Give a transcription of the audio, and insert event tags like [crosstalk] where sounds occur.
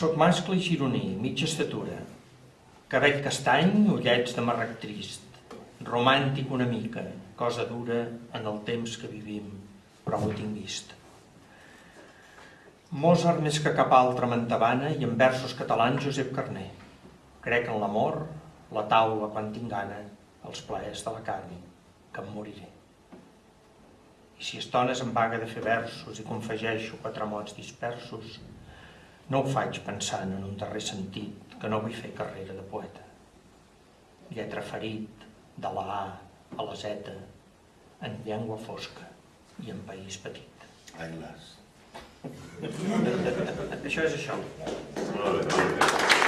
Soc mascle i gironí, mitja estatura. Cabell castany, ullets de marrec trist. Romàntic una mica, cosa dura en el temps que vivim, però ho tinc vist. Mozart més que cap altre m'entabana i en versos catalans Josep Carner. Crec en l'amor, la taula quan tinc gana, els plaers de la carn, que em moriré. I si estones em vaga de fer versos i confegeixo quatre mots dispersos, no ho faig pensant en un darrer sentit que no vull fer carrera de poeta. Lletra ferit, de la A a la Z, en llengua fosca i en país petit. Ai, las. [laughs] Això és això. Molt bé, molt bé.